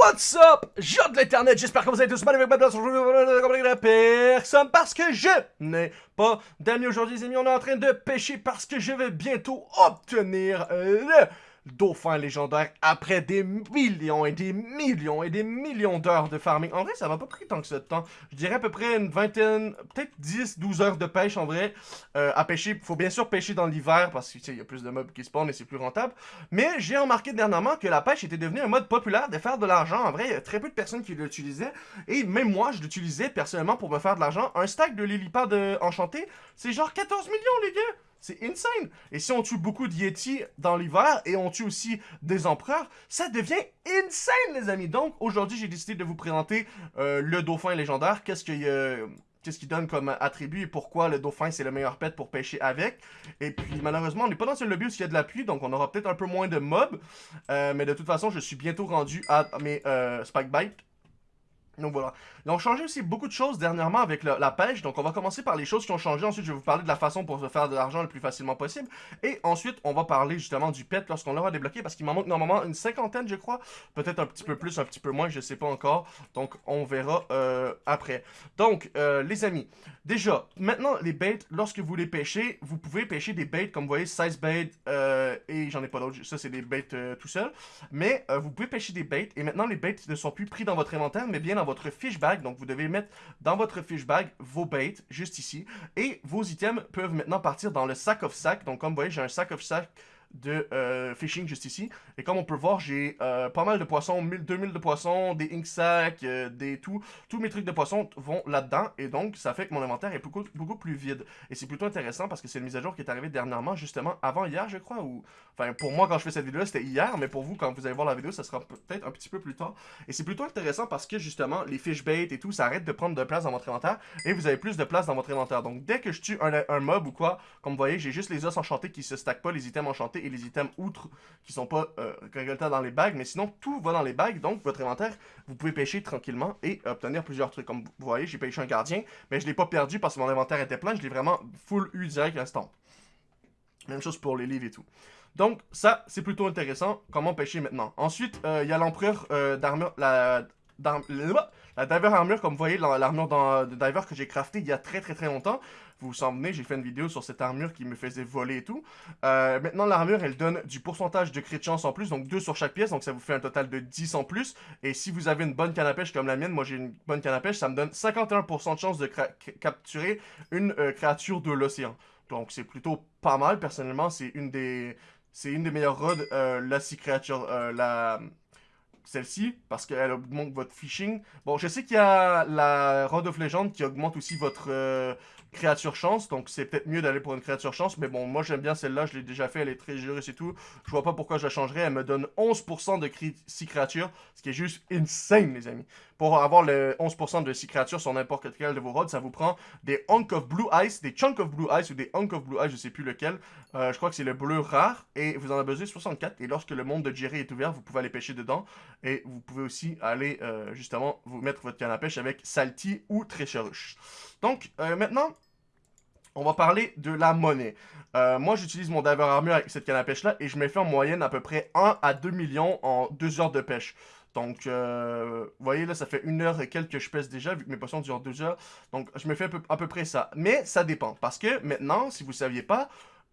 What's up? J'ai de l'internet, j'espère que vous allez tous mal avec ma place personne parce que je n'ai pas d'amis aujourd'hui les amis, on est en train de pêcher parce que je vais bientôt obtenir le dauphin légendaire après des millions et des millions et des millions d'heures de farming. En vrai, ça m'a pas pris tant que ça de temps. Je dirais à peu près une vingtaine, peut-être 10, 12 heures de pêche en vrai euh, à pêcher. Faut bien sûr pêcher dans l'hiver parce qu'il y a plus de mobs qui spawnent et c'est plus rentable. Mais j'ai remarqué dernièrement que la pêche était devenue un mode populaire de faire de l'argent. En vrai, il y a très peu de personnes qui l'utilisaient. Et même moi, je l'utilisais personnellement pour me faire de l'argent. Un stack de lilipad euh, enchanté, c'est genre 14 millions les gars c'est insane. Et si on tue beaucoup de Yeti dans l'hiver et on tue aussi des empereurs, ça devient insane, les amis. Donc, aujourd'hui, j'ai décidé de vous présenter euh, le dauphin légendaire. Qu'est-ce qu'il euh, qu'est-ce qu'il donne comme attribut et pourquoi le dauphin c'est le meilleur pet pour pêcher avec. Et puis malheureusement on n'est pas dans un lobby où il y a de la pluie donc on aura peut-être un peu moins de mobs. Euh, mais de toute façon je suis bientôt rendu à mes spike bites donc voilà. Ils ont changé aussi beaucoup de choses dernièrement avec la pêche. Donc on va commencer par les choses qui ont changé. Ensuite, je vais vous parler de la façon pour se faire de l'argent le plus facilement possible. Et ensuite, on va parler justement du pet lorsqu'on l'aura débloqué. Parce qu'il m'en manque normalement une cinquantaine, je crois. Peut-être un petit peu plus, un petit peu moins, je sais pas encore. Donc on verra euh, après. Donc, euh, les amis, déjà, maintenant les baits, lorsque vous les pêchez, vous pouvez pêcher des baits comme vous voyez, size bait euh, et j'en ai pas d'autres. Ça, c'est des baits tout seul. Mais vous pouvez pêcher des baits et maintenant les baits ne sont plus pris dans votre inventaire, mais bien dans votre fish bag. Donc, vous devez mettre dans votre fish bag vos baits, juste ici. Et vos items peuvent maintenant partir dans le sac of sac. Donc, comme vous voyez, j'ai un sac of sac de euh, fishing juste ici. Et comme on peut voir, j'ai euh, pas mal de poissons, 1000, 2000 de poissons, des ink sacs, euh, des tout. Tous mes trucs de poissons vont là-dedans. Et donc, ça fait que mon inventaire est beaucoup, beaucoup plus vide. Et c'est plutôt intéressant parce que c'est une mise à jour qui est arrivée dernièrement, justement avant hier, je crois. Ou... Enfin, pour moi, quand je fais cette vidéo c'était hier. Mais pour vous, quand vous allez voir la vidéo, ça sera peut-être un petit peu plus tard. Et c'est plutôt intéressant parce que, justement, les fish bait et tout, ça arrête de prendre de place dans votre inventaire. Et vous avez plus de place dans votre inventaire. Donc, dès que je tue un, un mob ou quoi, comme vous voyez, j'ai juste les os enchantés qui se stackent pas, les items enchantés et les items outre qui sont pas euh, dans les bagues, mais sinon tout va dans les bagues, donc votre inventaire, vous pouvez pêcher tranquillement et obtenir plusieurs trucs. Comme vous voyez, j'ai pêché un gardien, mais je l'ai pas perdu parce que mon inventaire était plein, je l'ai vraiment full eu direct instant. Même chose pour les livres et tout. Donc ça, c'est plutôt intéressant, comment pêcher maintenant? Ensuite, euh, il y a l'empereur euh, d'armure, la Diver Armure, comme vous voyez, l'armure de Diver que j'ai crafté il y a très très très longtemps. Vous vous souvenez, j'ai fait une vidéo sur cette armure qui me faisait voler et tout. Euh, maintenant, l'armure, elle donne du pourcentage de crit chance en plus, donc 2 sur chaque pièce, donc ça vous fait un total de 10 en plus. Et si vous avez une bonne canne à pêche comme la mienne, moi j'ai une bonne canne à pêche, ça me donne 51% de chance de capturer une euh, créature de l'océan. Donc c'est plutôt pas mal, personnellement, c'est une des... C'est une des meilleures rods, euh, la six créature, la, celle-ci, parce qu'elle augmente votre phishing. Bon, je sais qu'il y a la Rod of Legend qui augmente aussi votre euh, créature chance, donc c'est peut-être mieux d'aller pour une créature chance, mais bon, moi j'aime bien celle-là, je l'ai déjà fait, elle est très généreuse et tout. Je vois pas pourquoi je la changerais, elle me donne 11% de 6 créatures, ce qui est juste insane, les amis. Pour avoir le 11% de 6 créatures sur n'importe quel de vos rods, ça vous prend des Hunk of Blue Ice, des Chunk of Blue Ice ou des Hunk of Blue Ice, je sais plus lequel. Euh, je crois que c'est le bleu rare, et vous en avez besoin 64, et lorsque le monde de Jerry est ouvert, vous pouvez aller pêcher dedans, et vous pouvez aussi aller, euh, justement, vous mettre votre canne à pêche avec Salty ou Trecheruche. Donc, euh, maintenant, on va parler de la monnaie. Euh, moi, j'utilise mon diver armure avec cette canne à pêche-là et je me fais en moyenne à peu près 1 à 2 millions en 2 heures de pêche. Donc, euh, vous voyez, là, ça fait une heure et quelques que je pêche déjà, vu que mes poissons durent 2 heures. Donc, je me fais à peu, près ça. Mais ça dépend. Parce que maintenant, si vous ne saviez pas,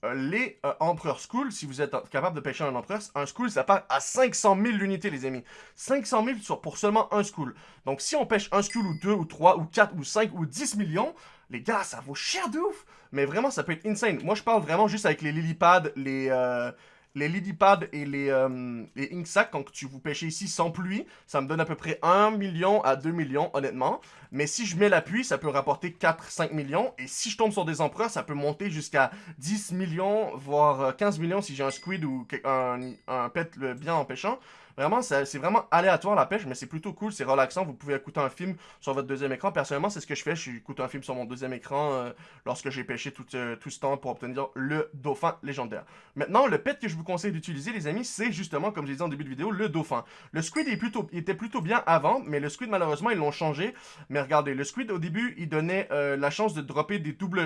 euh, les Empereur School, si vous êtes capable de pêcher un Empereur, un School, ça part à 500 000 unités, les amis. 500 000 pour seulement un School. Donc, si on pêche un School ou deux ou trois ou quatre ou cinq ou 10 millions, les gars, ça vaut cher de ouf. Mais vraiment, ça peut être insane. Moi, je parle vraiment juste avec les lilypads, les, euh, les lilypads et les, euh, les sacs, quand tu vous pêchez ici sans pluie, ça me donne à peu près 1 million à 2 millions, honnêtement. Mais si je mets la pluie, ça peut rapporter 4-5 millions. Et si je tombe sur des empereurs, ça peut monter jusqu'à 10 millions, voire 15 euh, millions si j'ai un squid ou un, un pet bien en pêchant. Vraiment, c'est vraiment aléatoire la pêche, mais c'est plutôt cool, c'est relaxant. Vous pouvez écouter un film sur votre deuxième écran. Personnellement, c'est ce que je fais. Je écoute un film sur mon deuxième écran euh, lorsque j'ai pêché tout, euh, tout, ce temps pour obtenir le dauphin légendaire. Maintenant, le pet que je vous conseille d'utiliser, les amis, c'est justement, comme je dit en début de vidéo, le dauphin. Le squid était plutôt bien avant, mais le squid, malheureusement, ils l'ont changé. Mais regardez, le squid, au début, il donnait euh, la chance de dropper des doubles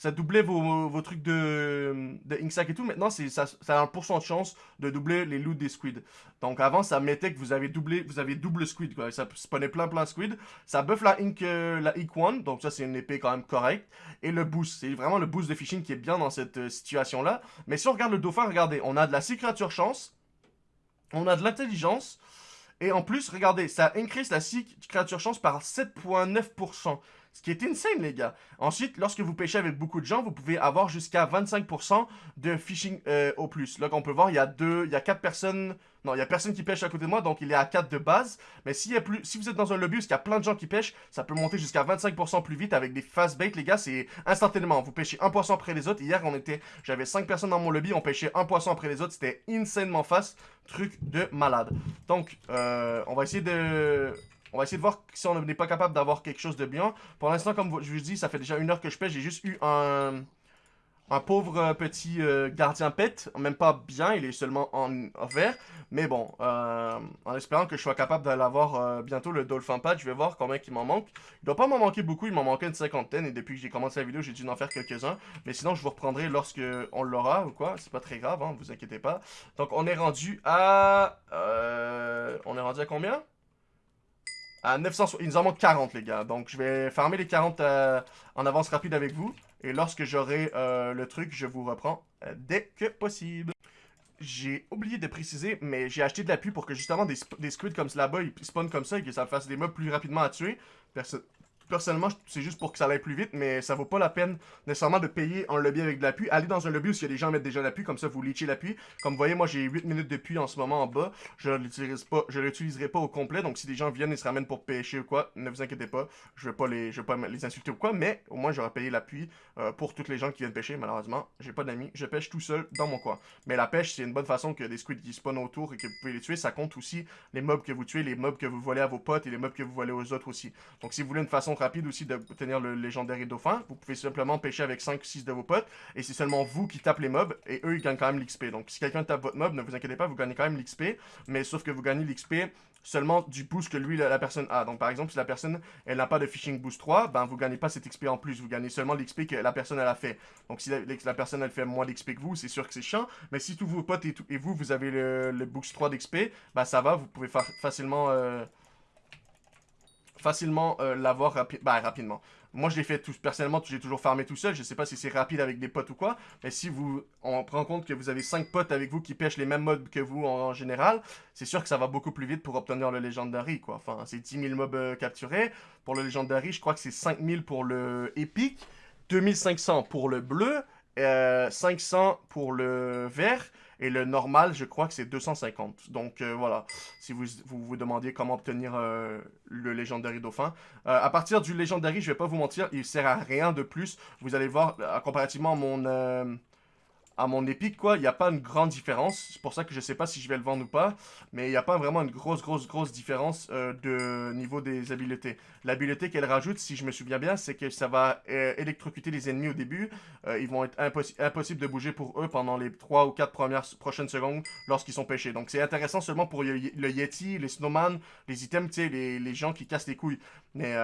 ça doublait vos, trucs de, de Inksack et tout. Maintenant, ça, a un pourcent de chance de doubler les loots des squids. Donc avant, ça mettait que vous avez doublé, vous avez double squid. Ça spawnait plein plein squid. Ça buff la Ink, euh, 1, donc ça c'est une épée quand même correcte. Et le boost, c'est vraiment le boost de fishing qui est bien dans cette euh, situation-là. Mais si on regarde le dauphin, regardez, on a de la créature chance, on a de l'intelligence, et en plus, regardez, ça increase la créature chance par 7.9%. Ce qui est insane, les gars. Ensuite, lorsque vous pêchez avec beaucoup de gens, vous pouvez avoir jusqu'à 25% de fishing euh, au plus. Là, on peut voir, il y a deux, il y a quatre personnes. Non, il y a personne qui pêche à côté de moi, donc il est à 4 de base. Mais y a plus, si vous êtes dans un lobby où il y a plein de gens qui pêchent, ça peut monter jusqu'à 25% plus vite avec des fast bait, les gars. C'est instantanément. Vous pêchez un poisson après les autres. Hier, on était, j'avais 5 personnes dans mon lobby, on pêchait un poisson après les autres. C'était insanement fast. Truc de malade. Donc, euh, on va essayer de on va essayer de voir si on n'est pas capable d'avoir quelque chose de bien. Pour l'instant, comme je vous dis, ça fait déjà une heure que je pêche. J'ai juste eu un, un pauvre euh, petit euh, gardien pet. Même pas bien, il est seulement en, vert. Mais bon, euh, en espérant que je sois capable de l'avoir bientôt, le Dolphin Pad, je vais voir combien il m'en manque. Il doit pas m'en manquer beaucoup, il m'en manquait une cinquantaine. Et depuis que j'ai commencé la vidéo, j'ai dû en faire quelques-uns. Mais sinon, je vous reprendrai lorsque on l'aura ou quoi. C'est pas très grave, hein, vous inquiétez pas. Donc, on est rendu à... on est rendu à combien? À 900... Il nous en manque 40, les gars. Donc, je vais farmer les 40 euh, en avance rapide avec vous. Et lorsque j'aurai euh, le truc, je vous reprends euh, dès que possible. J'ai oublié de préciser, mais j'ai acheté de l'appui pour que justement des, des squids comme là-bas, ils spawnent comme ça et que ça fasse des mobs plus rapidement à tuer. Personne personnellement, c'est juste pour que ça aille plus vite, mais ça vaut pas la peine nécessairement de payer un lobby avec de l'appui. Allez dans un lobby où il y a des gens mettent déjà l'appui, comme ça vous leachez l'appui. Comme vous voyez, moi j'ai 8 minutes de en ce moment en bas. Je l'utiliserai pas, je l'utiliserai pas au complet, donc si des gens viennent et se ramènent pour pêcher ou quoi, ne vous inquiétez pas. Je vais pas vais pas les insulter ou quoi, mais au moins j'aurai payé l'appui euh, pour toutes les gens qui viennent pêcher. Malheureusement, j'ai pas d'amis, je pêche tout seul dans mon coin. Mais la pêche, c'est une bonne façon que des squids qui spawnent autour et que vous pouvez les tuer. Ça compte aussi les mobs que vous tuez, les mobs que vous volez à vos potes et les mobs que vous volez aux autres aussi. Donc si vous voulez une façon rapide aussi de le légendaire dauphin. Vous pouvez simplement pêcher avec 5 ou 6 de vos potes. Et c'est seulement vous qui tapez les mobs. Et eux, ils gagnent quand même l'XP. Donc si quelqu'un tape votre mob, ne vous inquiétez pas, vous gagnez quand même l'XP. Mais sauf que vous gagnez l'XP seulement du boost que lui, la, personne a. Donc par exemple, si la personne, elle n'a pas de Fishing Boost 3, ben vous gagnez pas cet XP en plus. Vous gagnez seulement l'XP que la personne, elle a fait. Donc si la, personne, elle fait moins d'XP que vous, c'est sûr que c'est chiant. Mais si tous vos potes et, et vous, vous avez le, Boost 3 d'XP, ben ça va, vous pouvez facilement... Euh, facilement euh, l'avoir bah, rapidement. Moi, je l'ai fait tout, personnellement, j'ai toujours farmé tout seul. Je sais pas si c'est rapide avec des potes ou quoi. Mais si vous, on prend compte que vous avez 5 potes avec vous qui pêchent les mêmes mobs que vous en, général, c'est sûr que ça va beaucoup plus vite pour obtenir le Legendary, quoi. Enfin, c'est 10 000 mobs euh, capturés. Pour le Legendary, je crois que c'est 5 000 pour le Epic, 2500 pour le bleu, 500 euh, pour le vert, et le normal, je crois que c'est 250. Donc euh, voilà, si vous, vous, demandiez comment obtenir euh, le Legendary Dauphin. À partir du Legendary, je vais pas vous mentir, il sert à rien de plus. Vous allez voir, comparativement mon à mon épique, quoi, il n'y a pas une grande différence. C'est pour ça que je sais pas si je vais le vendre ou pas. Mais il n'y a pas vraiment une grosse, grosse, grosse différence euh, de niveau des habiletés. L'habileté qu'elle rajoute, si je me souviens bien, c'est que ça va euh, électrocuter les ennemis au début. Euh, ils vont être impossible de bouger pour eux pendant les 3 ou 4 premières prochaines secondes lorsqu'ils sont pêchés. Donc c'est intéressant seulement pour le, Yeti, les Snowman, les items, tu sais, les, les, gens qui cassent les couilles. Mais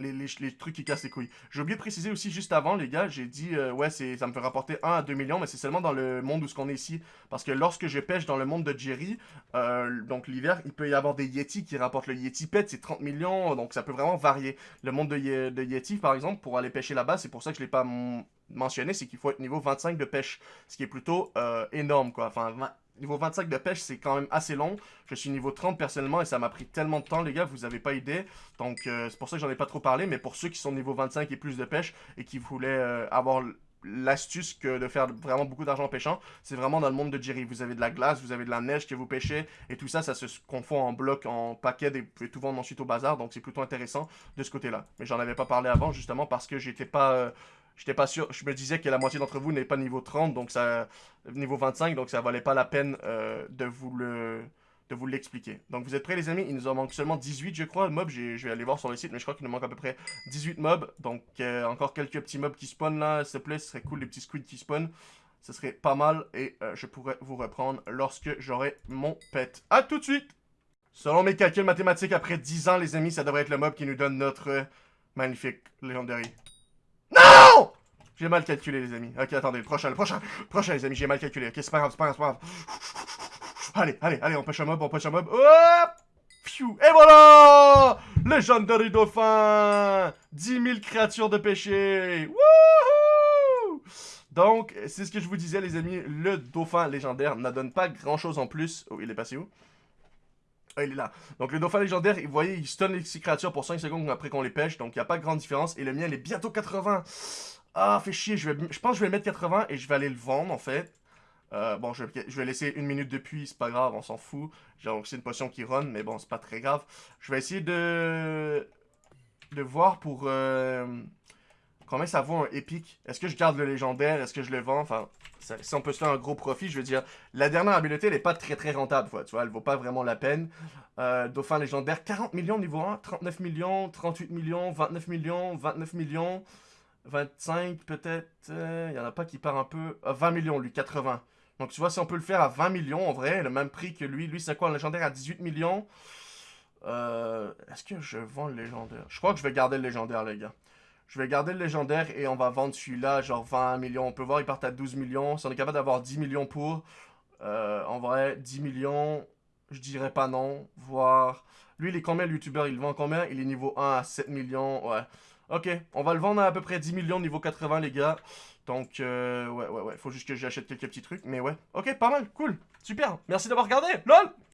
les, trucs qui cassent les couilles. J'ai oublié de préciser aussi juste avant, les gars, j'ai dit, euh, ouais, ça me fait rapporter 1 à 2 millions, mais c'est seulement dans le monde où ce qu'on est ici. Parce que lorsque je pêche dans le monde de Jerry, euh, donc l'hiver, il peut y avoir des Yeti qui rapportent le Yeti Pet, c'est 30 millions, donc ça peut vraiment varier. Le monde de, Yeti, par exemple, pour aller pêcher là-bas, c'est pour ça que je l'ai pas mentionné, c'est qu'il faut être niveau 25 de pêche, ce qui est plutôt euh, énorme, quoi. Enfin, Niveau 25 de pêche, c'est quand même assez long. Je suis niveau 30 personnellement et ça m'a pris tellement de temps, les gars, vous avez pas idée. Donc, euh, c'est pour ça que j'en ai pas trop parlé. Mais pour ceux qui sont niveau 25 et plus de pêche et qui voulaient euh, avoir l'astuce que de faire vraiment beaucoup d'argent en pêchant, c'est vraiment dans le monde de Jerry. Vous avez de la glace, vous avez de la neige que vous pêchez, et tout ça, ça se confond en blocs, en paquets, et vous pouvez tout vendre ensuite au bazar, donc c'est plutôt intéressant de ce côté-là. Mais j'en avais pas parlé avant, justement, parce que j'étais pas... Euh, J'étais pas sûr, je me disais que la moitié d'entre vous n'est pas niveau 30, donc ça, niveau 25, donc ça valait pas la peine euh, de vous le de vous l'expliquer. Donc vous êtes prêts les amis? Il nous en manque seulement 18 je crois, mobs, je vais aller voir sur le site, mais je crois qu'il nous manque à peu près 18 mobs, donc euh, encore quelques petits mobs qui spawnent là, s'il te plaît, ce serait cool les petits squids qui spawnent, ce serait pas mal, et euh, je pourrais vous reprendre lorsque j'aurai mon pet. A tout de suite! Selon mes calculs mathématiques, après 10 ans les amis, ça devrait être le mob qui nous donne notre magnifique Legendary. J'ai mal calculé, les amis. Ok, attendez, prochain, le prochain, prochain, les amis, j'ai mal calculé. Ok, c'est pas grave, c'est pas grave, c'est pas grave. Allez, allez, allez, on pêche un mob, on pêche un mob. Hop Et voilà Legendary Dauphin 10 000 créatures de pêcher Wouhou Donc, c'est ce que je vous disais, les amis. Le Dauphin légendaire n'adonne pas grand-chose en plus. Oh, il est passé où? Ah, il est là. Donc le dauphin légendaire, vous voyez, il stun les créatures pour 5 secondes après qu'on les pêche. Donc il n'y a pas de grande différence. Et le mien, il est bientôt 80. Ah, fait chier. Je, pense que je vais le mettre 80 et je vais aller le vendre, en fait. Euh, bon, je, vais laisser une minute depuis, c'est pas grave, on s'en fout. Donc c'est une potion qui run, mais bon, c'est pas très grave. Je vais essayer de... De voir pour... Euh, combien ça vaut un épique. Est-ce que je garde le légendaire? Est-ce que je le vends? Enfin, si on peut se faire un gros profit, je veux dire, la dernière habileté, elle est pas très très rentable, tu vois, elle vaut pas vraiment la peine. Euh, Dauphin légendaire, 40 millions niveau 1, 39 millions, 38 millions, 29 millions, 29 millions, 25 peut-être, il y en a pas qui part un peu, 20 millions lui, 80. Donc tu vois, si on peut le faire à 20 millions, en vrai, le même prix que lui. Lui, c'est quoi, un légendaire à 18 millions? Euh, Est-ce que je vends le légendaire? Je crois que je vais garder le légendaire, les gars. Je vais garder le légendaire et on va vendre celui-là, genre 20 millions. On peut voir, il part à 12 millions. Si on est capable d'avoir 10 millions pour, euh, en vrai, 10 millions, je dirais pas non. Voir... Lui, il est combien, le youtubeur? Il vend combien? Il est niveau 1 à 7 millions. Ouais. Ok, on va le vendre à à peu près 10 millions niveau 80, les gars. Donc, euh, ouais, ouais, ouais. Faut juste que j'achète quelques petits trucs. Mais ouais. Ok, pas mal. Cool. Super. Merci d'avoir regardé. LOL